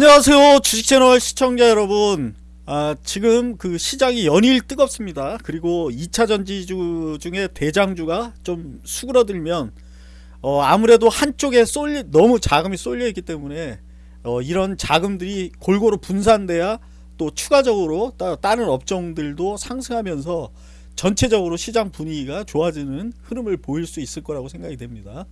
안녕하세요. 주식채널 시청자 여러분. 아, 지금 그 시장이 연일 뜨겁습니다. 그리고 2차 전지주 중에 대장주가 좀 수그러들면 어, 아무래도 한쪽에 쏠리, 너무 자금이 쏠려 있기 때문에 어, 이런 자금들이 골고루 분산돼야 또 추가적으로 따, 다른 업종들도 상승하면서 전체적으로 시장 분위기가 좋아지는 흐름을 보일 수 있을 거라고 생각이 됩니다.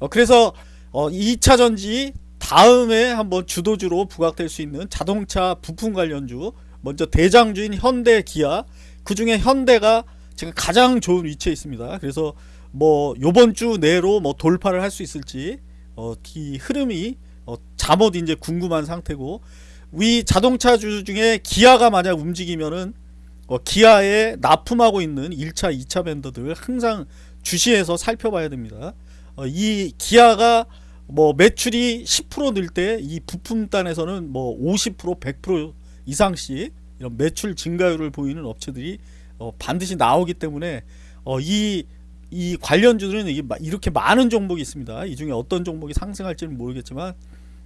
어, 그래서 어, 2차 전지 다음에 한번 주도주로 부각될 수 있는 자동차 부품 관련주 먼저 대장주인 현대 기아. 그 중에 현대가 지금 가장 좋은 위치에 있습니다. 그래서 뭐 요번 주 내로 뭐 돌파를 할 수 있을지 어, 이 흐름이 어, 잠옷 이제 궁금한 상태고 위 자동차 주 중에 기아가 만약 움직이면은 어, 기아에 납품하고 있는 1차 2차 밴더들 항상 주시해서 살펴봐야 됩니다. 어, 이 기아가 뭐 매출이 10%늘 때 이 부품단에서는 뭐 50% 100% 이상씩 이런 매출 증가율을 보이는 업체들이 어 반드시 나오기 때문에 어 이 이 관련주들은 이렇게 많은 종목이 있습니다. 이 중에 어떤 종목이 상승할지는 모르겠지만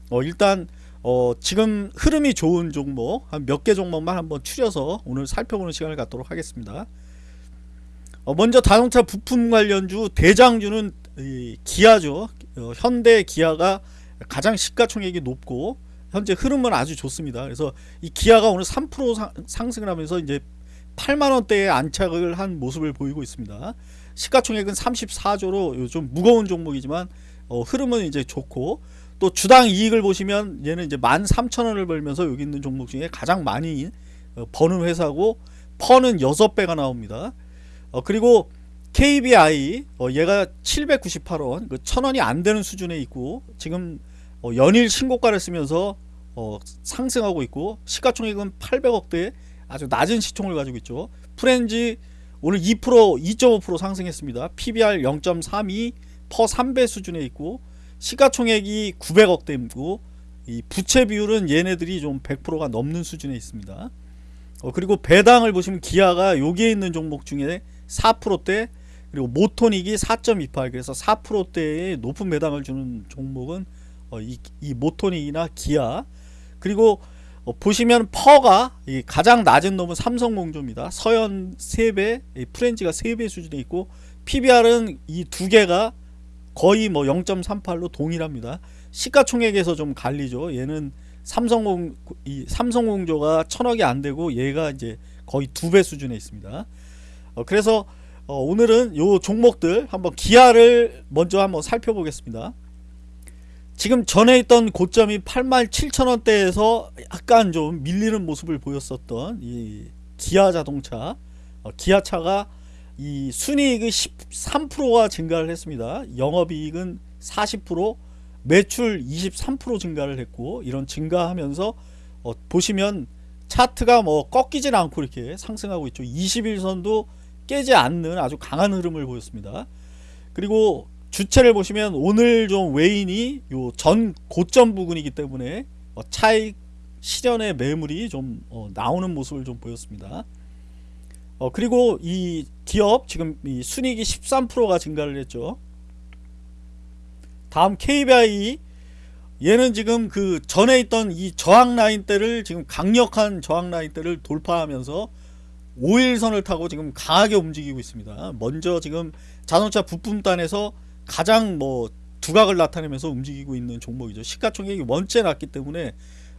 어 일단 어 지금 흐름이 좋은 종목 한 몇 개 종목만 한번 추려서 오늘 살펴보는 시간을 갖도록 하겠습니다. 어 먼저 자동차 부품 관련주 대장주는 기아죠. 어, 현대 기아가 가장 시가총액이 높고 현재 흐름은 아주 좋습니다. 그래서 이 기아가 오늘 3% 상승을 하면서 이제 8만원대에 안착을 한 모습을 보이고 있습니다. 시가총액은 34조로 좀 무거운 종목이지만 어, 흐름은 이제 좋고 또 주당 이익을 보시면 얘는 이제 13,000원을 벌면서 여기 있는 종목 중에 가장 많이 어, 버는 회사고 퍼는 6배가 나옵니다. 어, 그리고 KBI 어, 얘가 798원 그 1000원이 안되는 수준에 있고 지금 어, 연일 신고가를 쓰면서 어, 상승하고 있고 시가총액은 800억대 아주 낮은 시총을 가지고 있죠. 프렌즈 오늘 2% 2.5% 상승했습니다. PBR 0.32 퍼 3배 수준에 있고 시가총액이 900억대이고 이 부채 비율은 얘네들이 좀 100%가 넘는 수준에 있습니다. 어, 그리고 배당을 보시면 기아가 여기에 있는 종목 중에 4%대 그리고 모토닉이 4.28 그래서 4%대의 높은 배당을 주는 종목은 어, 이, 이 모토닉이나 기아. 그리고 어, 보시면 PER가 가장 낮은 놈은 삼성공조입니다. 서현 3배 프렌즈가 3배 수준에 있고 PBR은 이 두 개가 거의 뭐 0.38로 동일합니다. 시가총액에서 좀 갈리죠. 얘는 삼성공 이 삼성공조가 천억이 안 되고 얘가 이제 거의 두 배 수준에 있습니다. 어, 그래서 어, 오늘은 요 종목들 한번 기아를 먼저 한번 살펴보겠습니다. 지금 전에 있던 고점이 87,000원대에서 약간 좀 밀리는 모습을 보였었던 이 기아 자동차. 어, 기아차가 이 순이익이 13%가 증가를 했습니다. 영업이익은 40% 매출 23% 증가를 했고 이런 증가하면서 어, 보시면 차트가 뭐 꺾이진 않고 이렇게 상승하고 있죠. 21선도 깨지 않는 아주 강한 흐름을 보였습니다. 그리고 주체를 보시면 오늘 좀 외인이 요 전 고점 부근이기 때문에 어 차익 실현의 매물이 좀어 나오는 모습을 좀 보였습니다. 어 그리고 이 기업 지금 이 순익이 13%가 증가를 했죠. 다음 KBI 얘는 지금 그 전에 있던 이 저항 라인대를 지금 강력한 저항 라인대를 돌파하면서 5일선을 타고 지금 강하게 움직이고 있습니다. 먼저 지금 자동차 부품단에서 가장 뭐 두각을 나타내면서 움직이고 있는 종목이죠. 시가총액이 원째 났기 때문에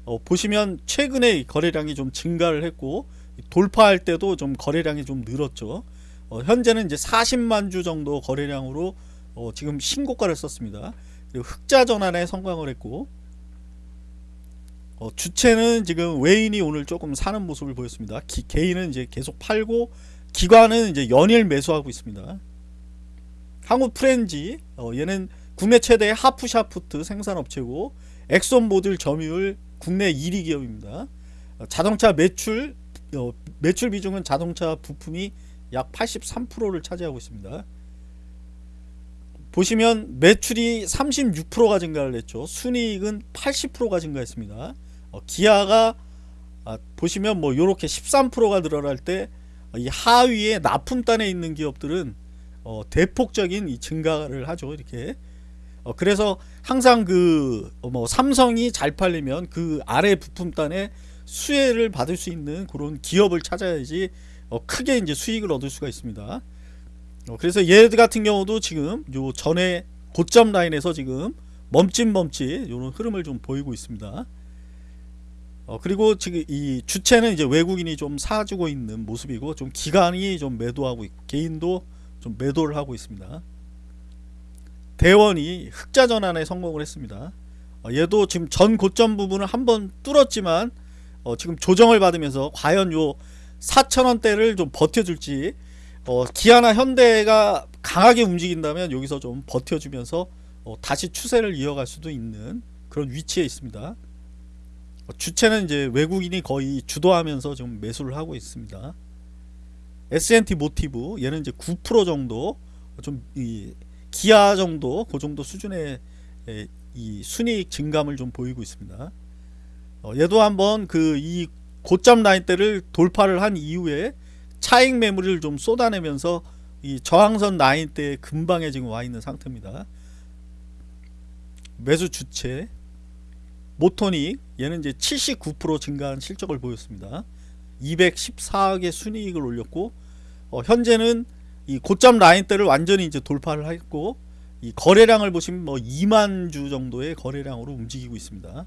어, 보시면 최근에 거래량이 좀 증가를 했고 돌파할 때도 좀 거래량이 좀 늘었죠. 어, 현재는 이제 40만 주 정도 거래량으로 어, 지금 신고가를 썼습니다. 흑자 전환에 성공을 했고 어, 주체는 지금 외인이 오늘 조금 사는 모습을 보였습니다. 기, 개인은 이제 계속 팔고 기관은 이제 연일 매수하고 있습니다. 한국 프렌지 어, 얘는 국내 최대의 하프샤프트 생산업체고 엑손 모듈 점유율 국내 1위 기업입니다. 어, 자동차 매출 어, 매출 비중은 자동차 부품이 약 83%를 차지하고 있습니다. 보시면 매출이 36%가 증가를 했죠. 순이익은 80%가 증가했습니다. 어, 기아가 아, 보시면 뭐 요렇게 13%가 늘어날 때 이 하위에 납품단에 있는 기업들은 어, 대폭적인 이 증가를 하죠 이렇게 어, 그래서 항상 그 뭐 삼성이 잘 팔리면 그 아래 부품단에 수혜를 받을 수 있는 그런 기업을 찾아야지 어, 크게 이제 수익을 얻을 수가 있습니다. 어, 그래서 얘 같은 경우도 지금 요 전에 고점 라인에서 지금 멈칫멈칫 이런 흐름을 좀 보이고 있습니다. 어, 그리고 지금 이 주체는 이제 외국인이 좀 사주고 있는 모습이고 좀 기관이 좀 매도하고 있고 개인도 좀 매도를 하고 있습니다. 대원이 흑자 전환에 성공을 했습니다. 어, 얘도 지금 전 고점 부분을 한번 뚫었지만 어, 지금 조정을 받으면서 과연 요 4천원대를 좀 버텨줄지 어, 기아나 현대가 강하게 움직인다면 여기서 좀 버텨주면서 어, 다시 추세를 이어갈 수도 있는 그런 위치에 있습니다. 어, 주체는 이제 외국인이 거의 주도하면서 지금 매수를 하고 있습니다. S&T 모티브 얘는 이제 9% 정도 좀이 기아 정도 그 정도 수준의 에, 이 순이익 증감을 좀 보이고 있습니다. 어, 얘도 한번 그 이 고점 라인대를 돌파를 한 이후에 차익 매물을 좀 쏟아내면서 이 저항선 라인대에 근방에 지금 와 있는 상태입니다. 매수 주체 모토닉 얘는 이제 79% 증가한 실적을 보였습니다. 214억의 순이익을 올렸고 어, 현재는 이 고점 라인대를 완전히 이제 돌파를 했고 이 거래량을 보시면 뭐 2만 주 정도의 거래량으로 움직이고 있습니다.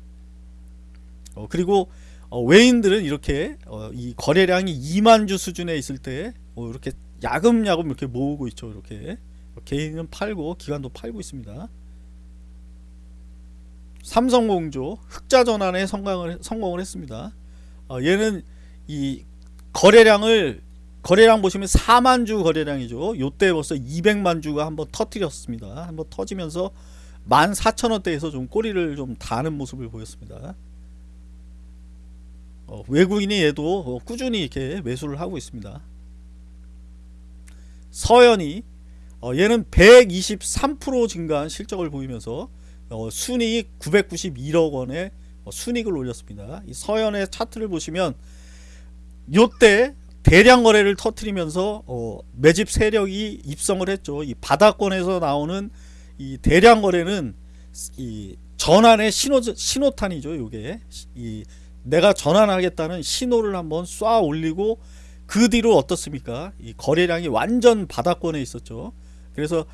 어, 그리고 어, 외인들은 이렇게 어, 이 거래량이 2만 주 수준에 있을 때 어, 이렇게 야금야금 이렇게 모으고 있죠. 이렇게 개인은 팔고 기관도 팔고 있습니다. 삼성공조 흑자 전환에 성공을 성공을 했습니다. 어, 얘는 이 거래량을 거래량 보시면 4만 주 거래량이죠. 요때 벌써 200만 주가 한번 터뜨렸습니다. 한번 터지면서 14,000원대에서 좀 꼬리를 좀 다는 모습을 보였습니다. 어, 외국인이 얘도 어, 꾸준히 이렇게 매수를 하고 있습니다. 서현이 어, 얘는 123% 증가한 실적을 보이면서 어, 순이익 991억 원의 어, 순이익을 올렸습니다. 이 서현의 차트를 보시면 요때 대량 거래를 터트리면서 어, 매집 세력이 입성을 했죠. 이 바닥권에서 나오는 이 대량 거래는 이 전환의 신호 신호탄이죠. 요게 이 내가 전환하겠다는 신호를 한번 쏴 올리고 그 뒤로 어떻습니까? 이 거래량이 완전 바닥권에 있었죠. 그래서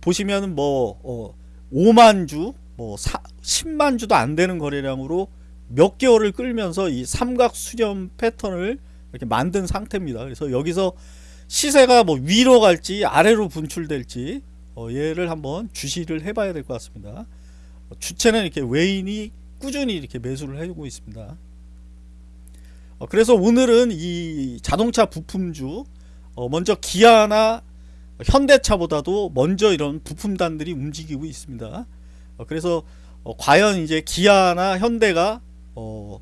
보시면 뭐 어, 5만 주, 뭐 4, 10만 주도 안 되는 거래량으로 몇 개월을 끌면서 이 삼각 수렴 패턴을 이렇게 만든 상태입니다. 그래서 여기서 시세가 뭐 위로 갈지 아래로 분출될지 어, 얘를 한번 주시를 해봐야 될 것 같습니다. 어, 주체는 이렇게 외인이 꾸준히 이렇게 매수를 해주고 있습니다. 어, 그래서 오늘은 이 자동차 부품주 어, 먼저 기아나 현대차보다도 먼저 이런 부품단들이 움직이고 있습니다. 어, 그래서 어, 과연 이제 기아나 현대가 어,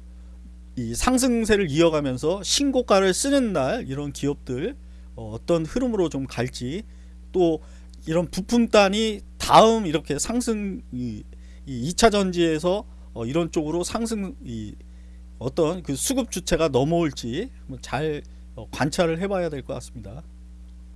이 상승세를 이어가면서 신고가를 쓰는 날 이런 기업들 어, 떤 흐름으로 좀 갈지 또 이런 부품단이 다음 이렇게 상승 이, 이 2차 전지에서 어, 이런 쪽으로 상승 이 어떤 그 수급 주체가 넘어올지 잘 어, 관찰을 해봐야 될 것 같습니다.